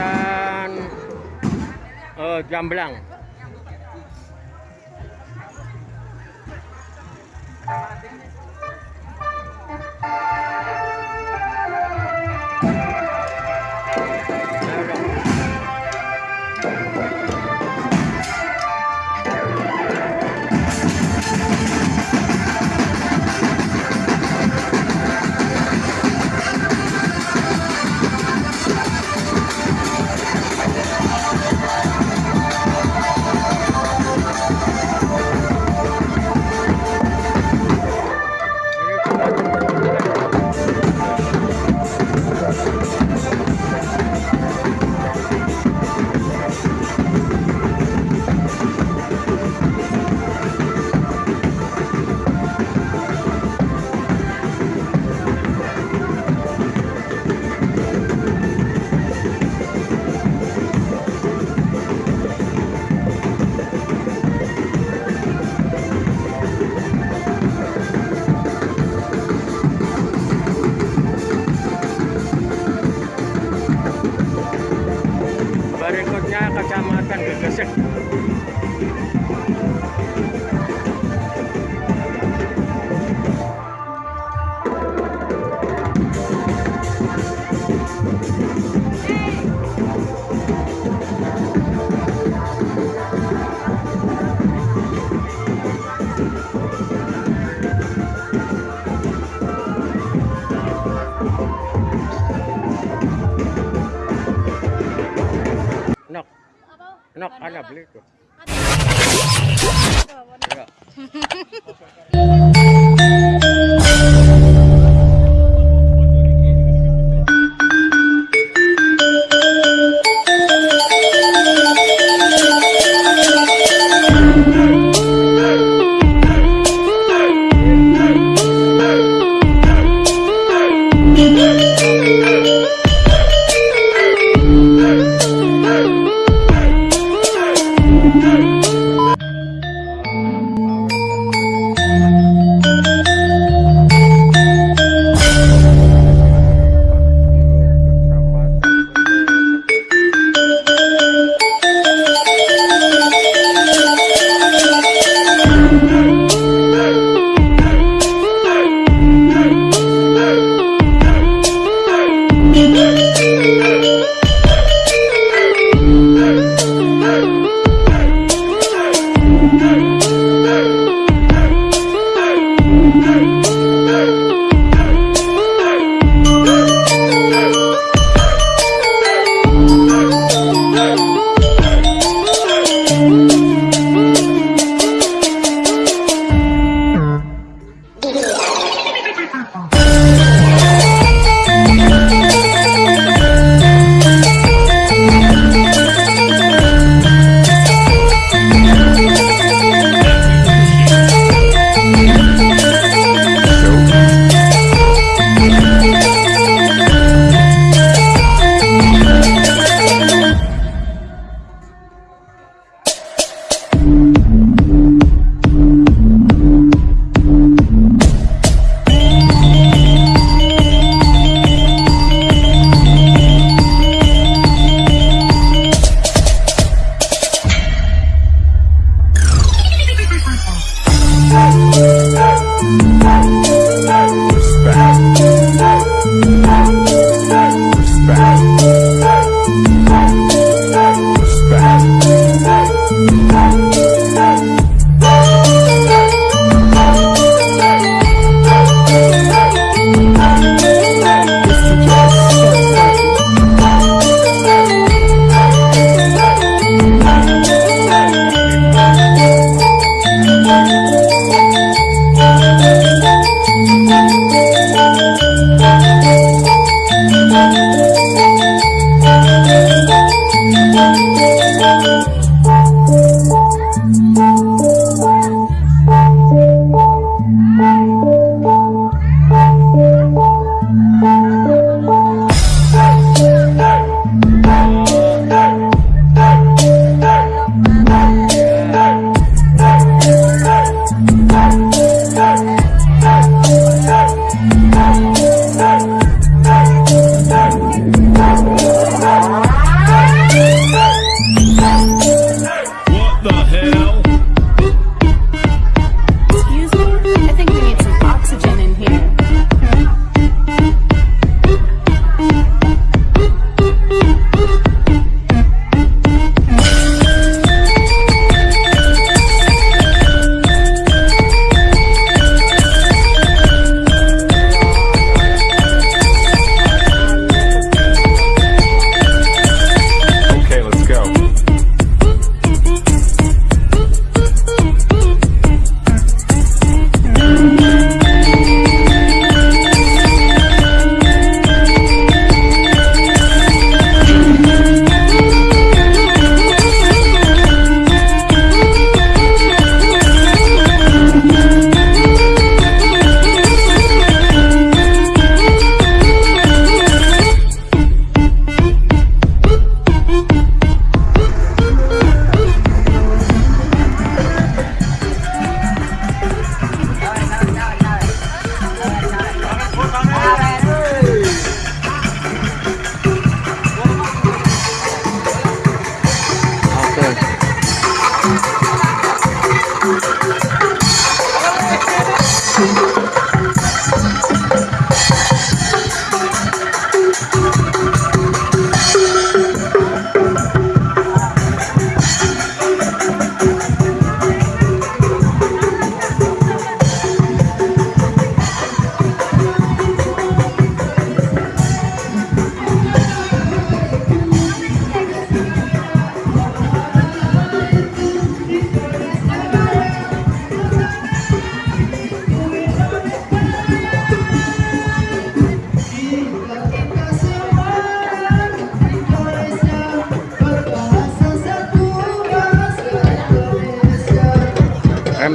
kecamatan eh, Jamblang. Ini Berikutnya kecamatan Gegesik. Anak, anak, beli itu.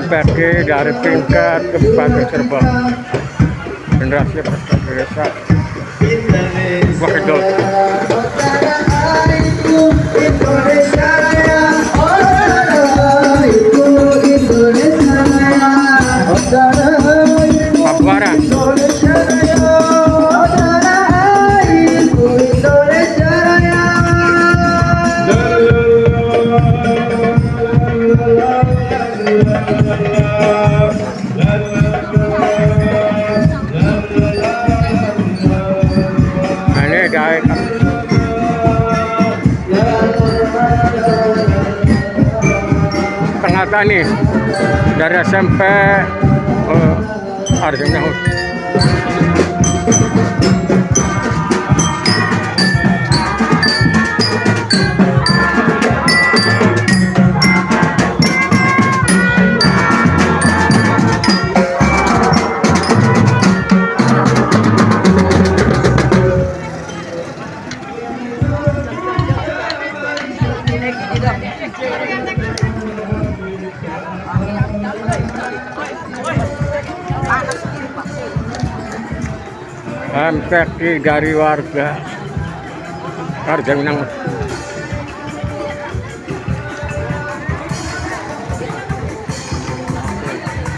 MPG dari tingkat Kabupaten Cirebon generasi pertama desa Wakidot tani dari SMP uh, Arjuna MPG dari warga Arjuna Hud.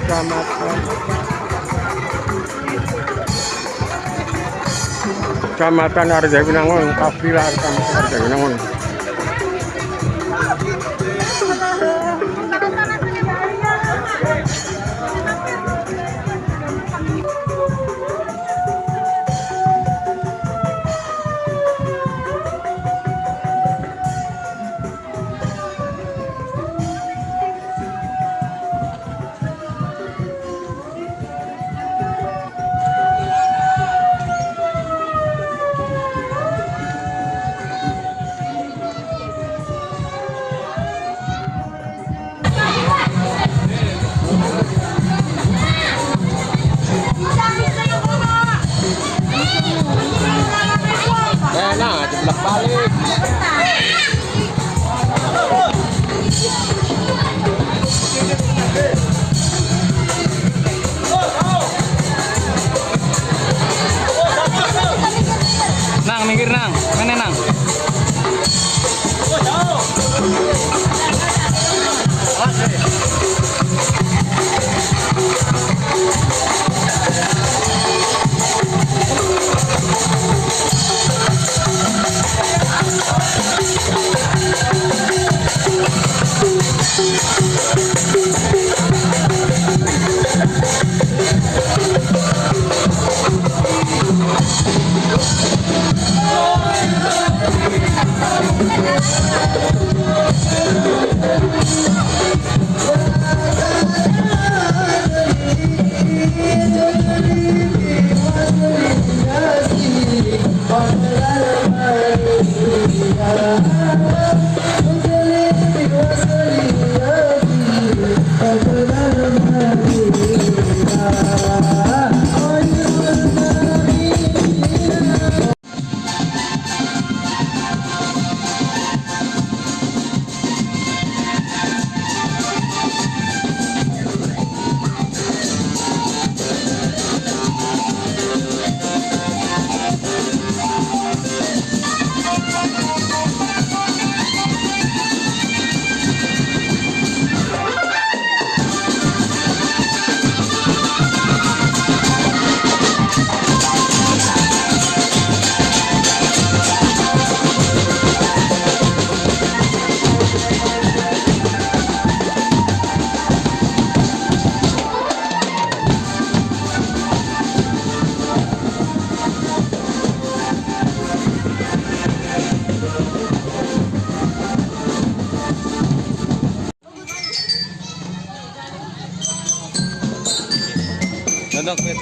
Kecamatan Kecamatan Arjawinangun, kafilah Kecamatan Arjawinangun. なんかやっ。